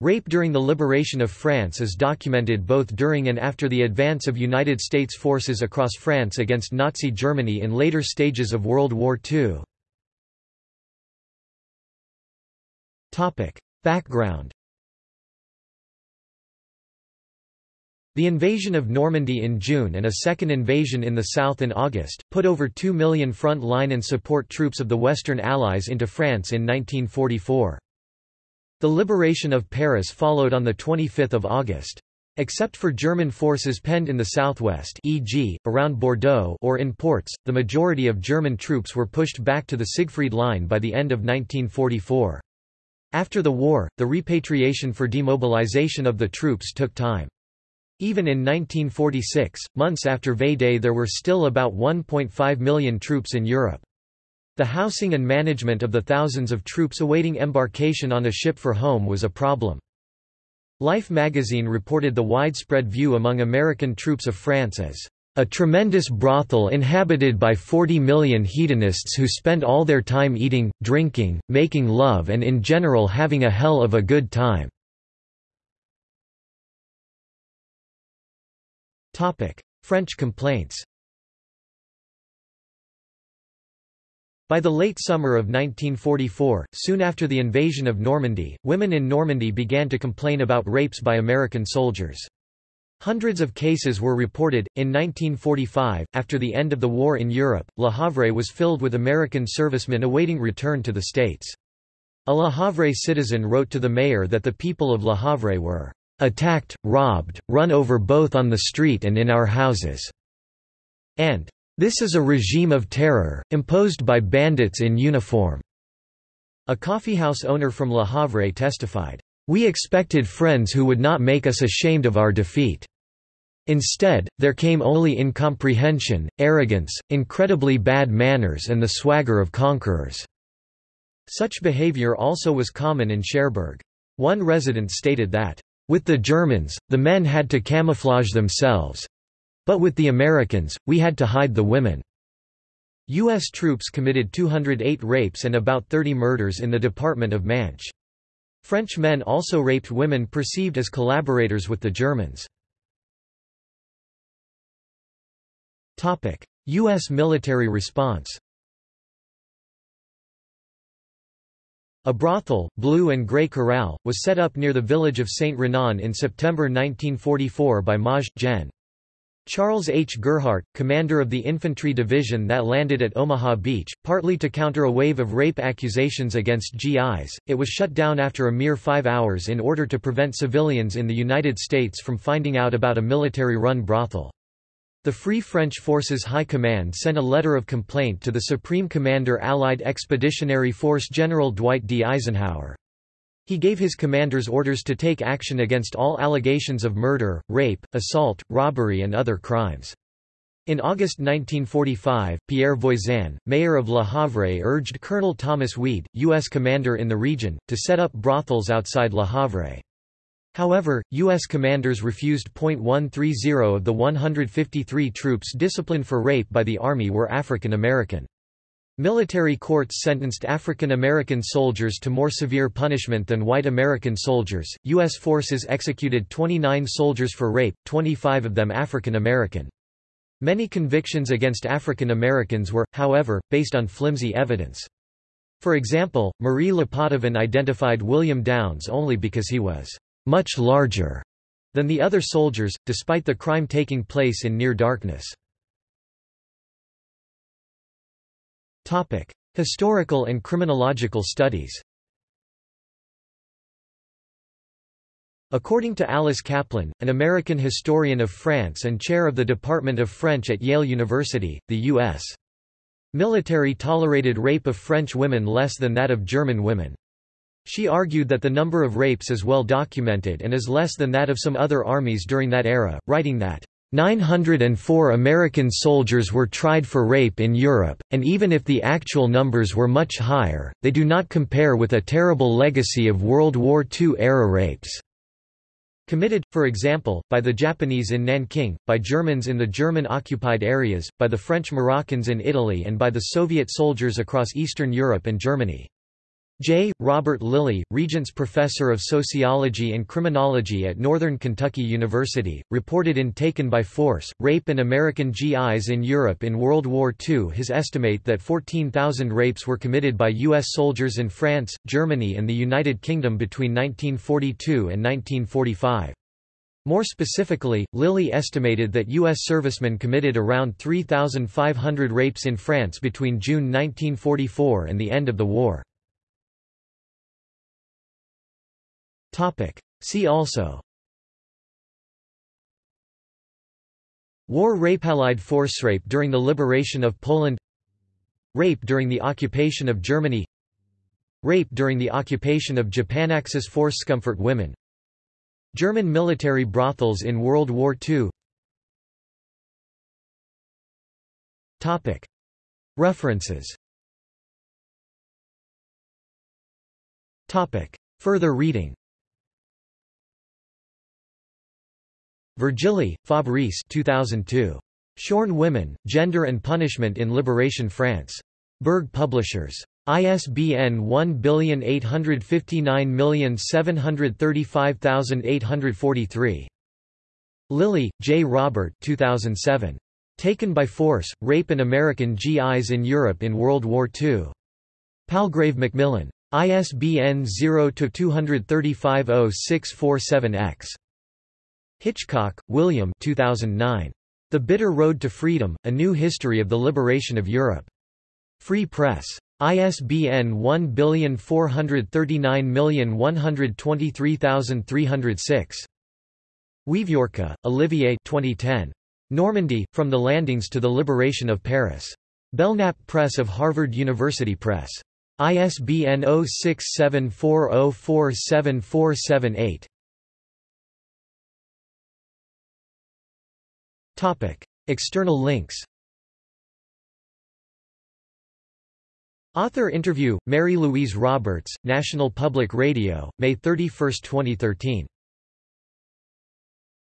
Rape during the liberation of France is documented both during and after the advance of United States forces across France against Nazi Germany in later stages of World War II. Background The invasion of Normandy in June and a second invasion in the south in August, put over 2 million front-line and support troops of the Western Allies into France in 1944. The liberation of Paris followed on 25 August. Except for German forces penned in the southwest e.g., around Bordeaux or in ports, the majority of German troops were pushed back to the Siegfried Line by the end of 1944. After the war, the repatriation for demobilization of the troops took time. Even in 1946, months after V-Day there were still about 1.5 million troops in Europe. The housing and management of the thousands of troops awaiting embarkation on a ship for home was a problem. Life magazine reported the widespread view among American troops of France as a tremendous brothel inhabited by 40 million hedonists who spend all their time eating, drinking, making love and in general having a hell of a good time. French complaints By the late summer of 1944, soon after the invasion of Normandy, women in Normandy began to complain about rapes by American soldiers. Hundreds of cases were reported. In 1945, after the end of the war in Europe, Le Havre was filled with American servicemen awaiting return to the States. A Le Havre citizen wrote to the mayor that the people of Le Havre were attacked, robbed, run over both on the street and in our houses." and "...this is a regime of terror, imposed by bandits in uniform." A coffeehouse owner from Le Havre testified, "...we expected friends who would not make us ashamed of our defeat." Instead, there came only incomprehension, arrogance, incredibly bad manners and the swagger of conquerors." Such behavior also was common in Cherbourg. One resident stated that, with the Germans, the men had to camouflage themselves. But with the Americans, we had to hide the women. U.S. troops committed 208 rapes and about 30 murders in the Department of Manche. French men also raped women perceived as collaborators with the Germans. U.S. military response A brothel, Blue and Grey Corral, was set up near the village of St. Renan in September 1944 by Maj. Gen. Charles H. Gerhardt, commander of the infantry division that landed at Omaha Beach, partly to counter a wave of rape accusations against GIs, it was shut down after a mere five hours in order to prevent civilians in the United States from finding out about a military-run brothel. The Free French Forces High Command sent a letter of complaint to the Supreme Commander Allied Expeditionary Force General Dwight D. Eisenhower. He gave his commanders orders to take action against all allegations of murder, rape, assault, robbery and other crimes. In August 1945, Pierre Voisin, mayor of Le Havre urged Colonel Thomas Weed, U.S. commander in the region, to set up brothels outside Le Havre. However, U.S. commanders refused. 130 of the 153 troops disciplined for rape by the Army were African American. Military courts sentenced African American soldiers to more severe punishment than white American soldiers. U.S. forces executed 29 soldiers for rape, 25 of them African American. Many convictions against African Americans were, however, based on flimsy evidence. For example, Marie Lepotivin identified William Downs only because he was much larger than the other soldiers, despite the crime taking place in near darkness. Historical and criminological studies According to Alice Kaplan, an American historian of France and chair of the Department of French at Yale University, the U.S. military tolerated rape of French women less than that of German women. She argued that the number of rapes is well documented and is less than that of some other armies during that era, writing that 904 American soldiers were tried for rape in Europe, and even if the actual numbers were much higher, they do not compare with a terrible legacy of World War II-era rapes. Committed, for example, by the Japanese in Nanking, by Germans in the German-occupied areas, by the French Moroccans in Italy and by the Soviet soldiers across Eastern Europe and Germany. J. Robert Lilly, Regents Professor of Sociology and Criminology at Northern Kentucky University, reported in Taken by Force, Rape and American GIs in Europe in World War II his estimate that 14,000 rapes were committed by U.S. soldiers in France, Germany and the United Kingdom between 1942 and 1945. More specifically, Lilly estimated that U.S. servicemen committed around 3,500 rapes in France between June 1944 and the end of the war. See also. War rape Allied force rape during the liberation of Poland. Rape during the occupation of Germany. Rape during the occupation of Japan Axis force Comfort women. German military brothels in World War II References. Further reading Virgili, Fabrice 2002. Shorn Women, Gender and Punishment in Liberation France. Berg Publishers. ISBN 1859735843. Lilly, J. Robert 2007. Taken by Force, Rape and American GIs in Europe in World War II. Palgrave Macmillan. ISBN 0-235-0647-X. Hitchcock, William 2009. The Bitter Road to Freedom, A New History of the Liberation of Europe. Free Press. ISBN 1439123306. Wieviorka, Olivier 2010. Normandy, From the Landings to the Liberation of Paris. Belknap Press of Harvard University Press. ISBN 0674047478. Topic: External links. Author interview: Mary Louise Roberts, National Public Radio, May 31, 2013.